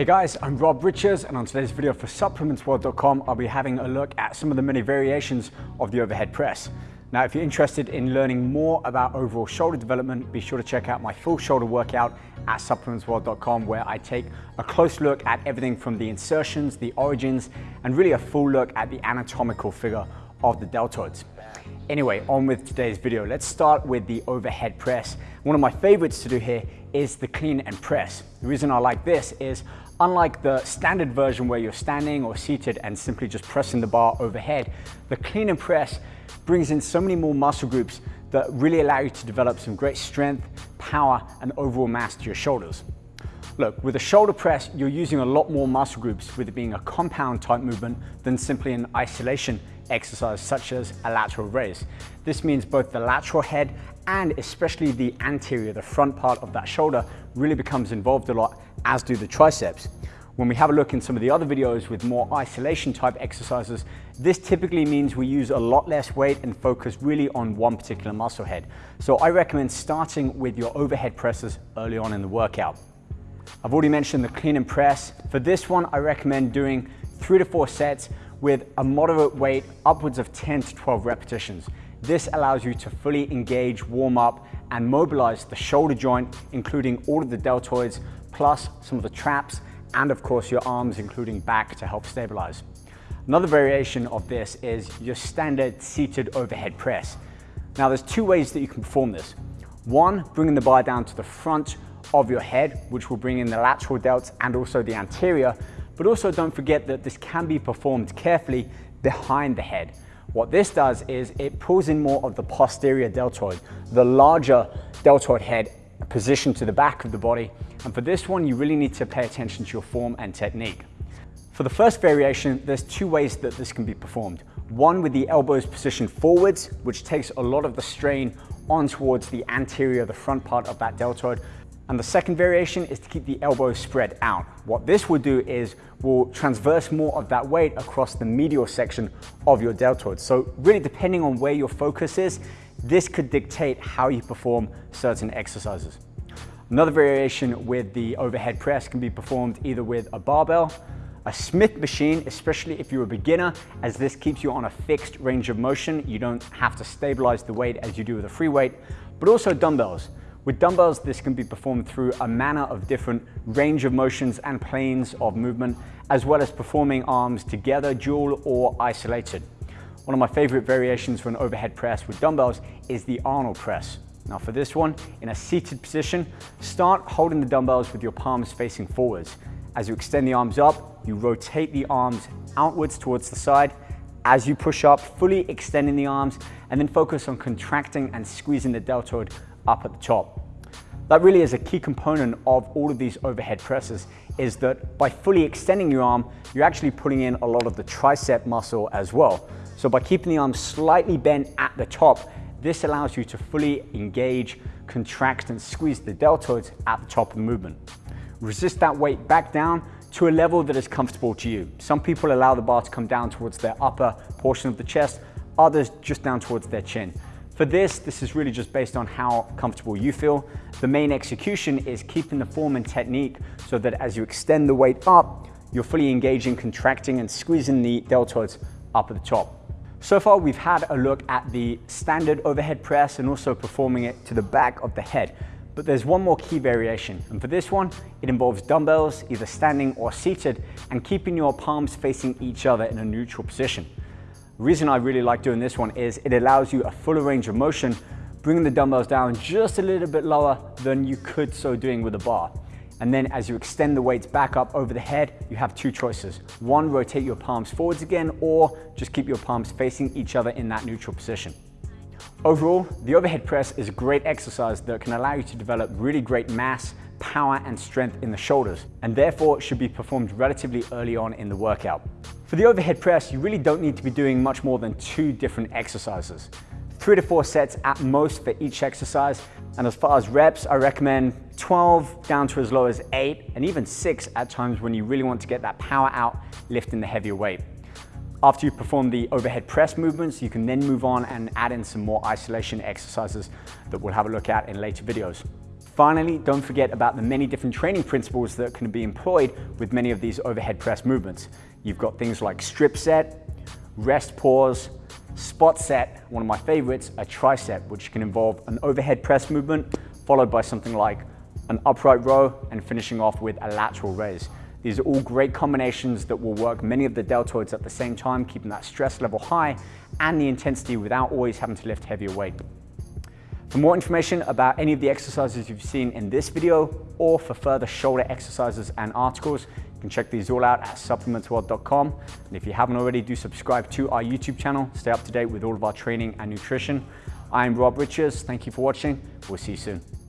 Hey guys, I'm Rob Richards and on today's video for supplementsworld.com I'll be having a look at some of the many variations of the overhead press. Now if you're interested in learning more about overall shoulder development, be sure to check out my full shoulder workout at supplementsworld.com where I take a close look at everything from the insertions, the origins, and really a full look at the anatomical figure of the deltoids. Anyway, on with today's video. Let's start with the overhead press. One of my favorites to do here is the clean and press. The reason I like this is unlike the standard version where you're standing or seated and simply just pressing the bar overhead, the clean and press brings in so many more muscle groups that really allow you to develop some great strength, power, and overall mass to your shoulders. Look, with a shoulder press, you're using a lot more muscle groups with it being a compound type movement than simply an isolation exercise such as a lateral raise. This means both the lateral head and especially the anterior, the front part of that shoulder really becomes involved a lot, as do the triceps. When we have a look in some of the other videos with more isolation type exercises, this typically means we use a lot less weight and focus really on one particular muscle head. So I recommend starting with your overhead presses early on in the workout. I've already mentioned the clean and press. For this one, I recommend doing three to four sets with a moderate weight upwards of 10 to 12 repetitions. This allows you to fully engage, warm up, and mobilize the shoulder joint, including all of the deltoids, plus some of the traps, and of course your arms, including back to help stabilize. Another variation of this is your standard seated overhead press. Now there's two ways that you can perform this. One, bringing the bar down to the front of your head, which will bring in the lateral delts and also the anterior, but also don't forget that this can be performed carefully behind the head. What this does is it pulls in more of the posterior deltoid, the larger deltoid head positioned to the back of the body. And for this one, you really need to pay attention to your form and technique. For the first variation, there's two ways that this can be performed. One with the elbows positioned forwards, which takes a lot of the strain on towards the anterior, the front part of that deltoid, and the second variation is to keep the elbows spread out. What this will do is will transverse more of that weight across the medial section of your deltoid. So really depending on where your focus is, this could dictate how you perform certain exercises. Another variation with the overhead press can be performed either with a barbell, a Smith machine, especially if you're a beginner, as this keeps you on a fixed range of motion. You don't have to stabilize the weight as you do with a free weight, but also dumbbells. With dumbbells, this can be performed through a manner of different range of motions and planes of movement, as well as performing arms together, dual or isolated. One of my favorite variations for an overhead press with dumbbells is the Arnold press. Now for this one, in a seated position, start holding the dumbbells with your palms facing forwards. As you extend the arms up, you rotate the arms outwards towards the side. As you push up, fully extending the arms, and then focus on contracting and squeezing the deltoid up at the top. That really is a key component of all of these overhead presses is that by fully extending your arm, you're actually putting in a lot of the tricep muscle as well. So by keeping the arm slightly bent at the top, this allows you to fully engage, contract and squeeze the deltoids at the top of the movement. Resist that weight back down to a level that is comfortable to you. Some people allow the bar to come down towards their upper portion of the chest, others just down towards their chin. For this, this is really just based on how comfortable you feel. The main execution is keeping the form and technique so that as you extend the weight up, you're fully engaging, contracting and squeezing the deltoids up at the top. So far, we've had a look at the standard overhead press and also performing it to the back of the head. But there's one more key variation. And for this one, it involves dumbbells, either standing or seated, and keeping your palms facing each other in a neutral position. The reason I really like doing this one is it allows you a fuller range of motion, bringing the dumbbells down just a little bit lower than you could so doing with a bar. And then as you extend the weights back up over the head, you have two choices. One, rotate your palms forwards again, or just keep your palms facing each other in that neutral position. Overall, the overhead press is a great exercise that can allow you to develop really great mass, power and strength in the shoulders, and therefore should be performed relatively early on in the workout. For the overhead press, you really don't need to be doing much more than two different exercises. Three to four sets at most for each exercise. And as far as reps, I recommend 12 down to as low as eight and even six at times when you really want to get that power out lifting the heavier weight. After you perform the overhead press movements, you can then move on and add in some more isolation exercises that we'll have a look at in later videos. Finally, don't forget about the many different training principles that can be employed with many of these overhead press movements. You've got things like strip set, rest pause, spot set, one of my favorites, a tri-set, which can involve an overhead press movement followed by something like an upright row and finishing off with a lateral raise. These are all great combinations that will work many of the deltoids at the same time, keeping that stress level high and the intensity without always having to lift heavier weight. For more information about any of the exercises you've seen in this video or for further shoulder exercises and articles, you can check these all out at supplementsworld.com. And if you haven't already, do subscribe to our YouTube channel. Stay up to date with all of our training and nutrition. I'm Rob Richards. Thank you for watching. We'll see you soon.